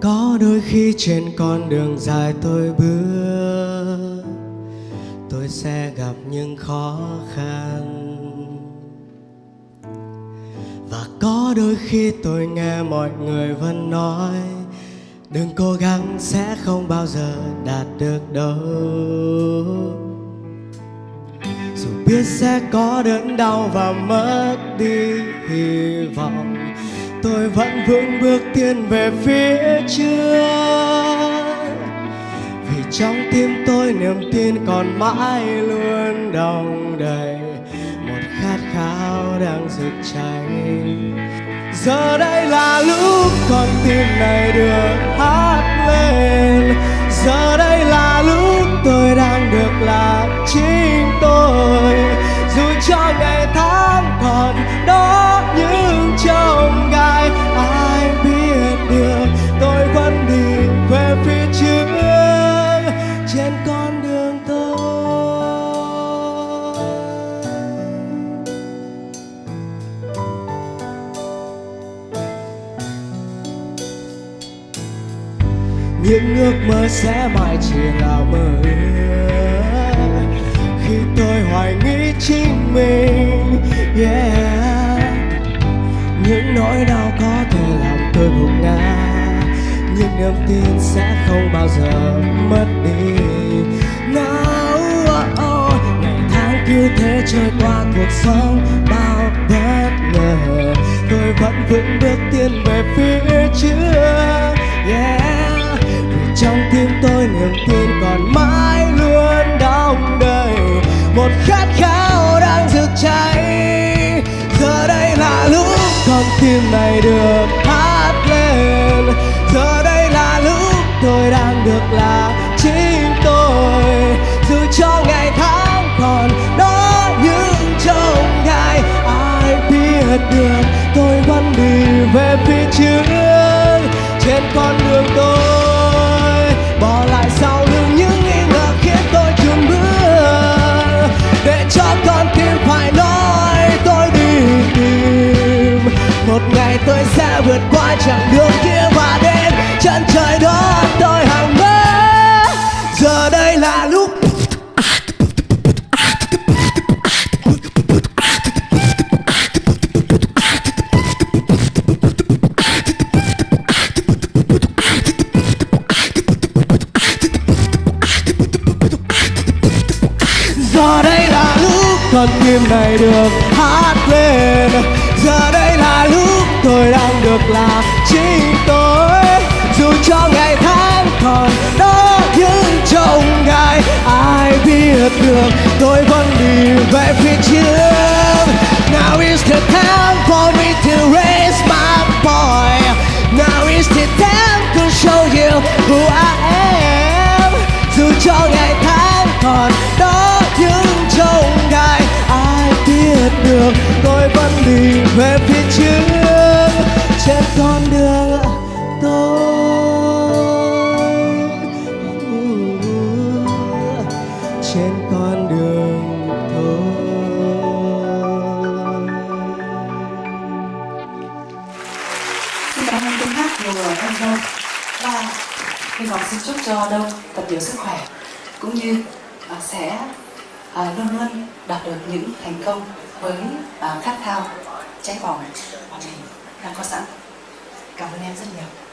có đôi khi trên con đường dài tôi bước, tôi sẽ gặp những khó khăn. Và có đôi khi tôi nghe mọi người vẫn nói đừng cố gắng sẽ không bao giờ đạt được đâu. Dù biết sẽ có đớn đau và mất đi hy vọng, tôi vẫn vững bước tiến về phía trước. Vì trong tim tôi niềm tin còn mãi luôn đong đầy, một khát khao đang rực cháy. Giờ đây là lúc con tim này được lên giờ những ước mơ sẽ mãi chỉ là mơ ước. Khi tôi hoài nghi chính mình yeah. Những nỗi đau có thể làm tôi gục ngã. Nhưng niềm tin sẽ không bao giờ mất đi. Nào oh, oh. ngày tháng cứ thế trôi qua cuộc sống bao bất ngờ. Tôi vẫn vững bước tiến về phía tôi niềm tin còn mãi luôn đong đầy một khát khao đang rực cháy. Giờ đây là lúc con tim này được hát lên. Giờ đây là lúc tôi đang được là chính tôi. Dù cho ngày tháng còn đó những trông ngày ai biết được tôi vẫn đi về phía sẽ vượt qua chặng đường kia và đến chân trời đó, tôi hằng mơ. Giờ đây là lúc. Giờ đây là lúc. Con tim này được hát lên. Giờ đây là lúc tôi đang được là chính tôi. Dù cho ngày tháng còn đó những trông gai ai biết được tôi vẫn đi về phía trước. Now is the time for me to raise my boy. Now is the time to show you who I am. Dù cho ngày tháng còn đó những trông gai ai biết được tôi vẫn đi về phía nhiều em Đông và hy vọng xin chúc cho Đông thật nhiều sức khỏe cũng như uh, sẽ uh, luôn luôn đạt được những thành công với uh, khát khao cháy bỏng mà mình đang có sẵn. Cảm ơn em rất nhiều.